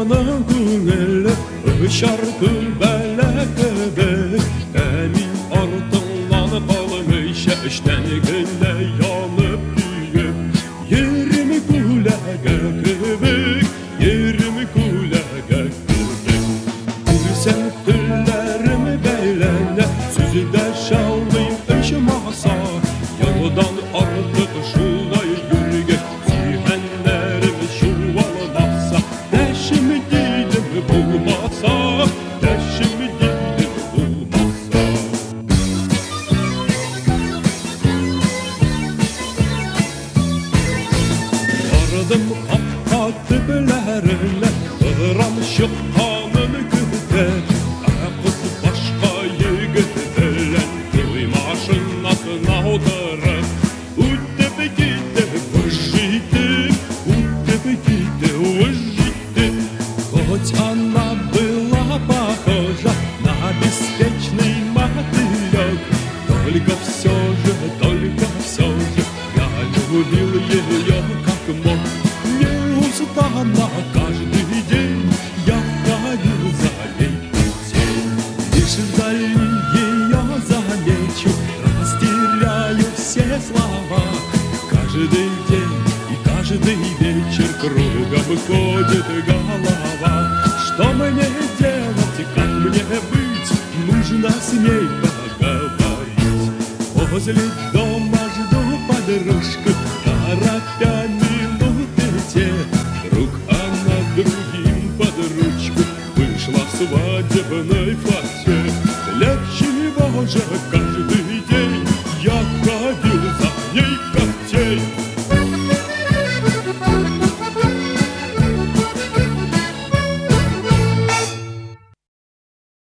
zamana güngelle Şarkı bele kebek Emin artınlanıp alım işe işten günde yanıp düğüp Yerimi kule kebek Yerimi kule kebek Bilsem tüllerimi beylende Sözü de şallayım eşim asar Бардым капка төбеләренә, Ырам чыкканын көтә. Ә кыз башка егет белән туй машинасына утырып, үтеп китте, выжитеп, үтеп китте, выжитеп. Хоть она была похожа на беспечный мотылек, Только все же, только все же я любил ее как мог. Неустанно каждый день я ходил за ней путей. Лишь вдали ее замечу, растеряю все слова. Каждый день и каждый вечер кругом ходит голова. Что мне делать, как мне быть, нужно с ней поговорить. Возле дома свадебной платье. Для чего же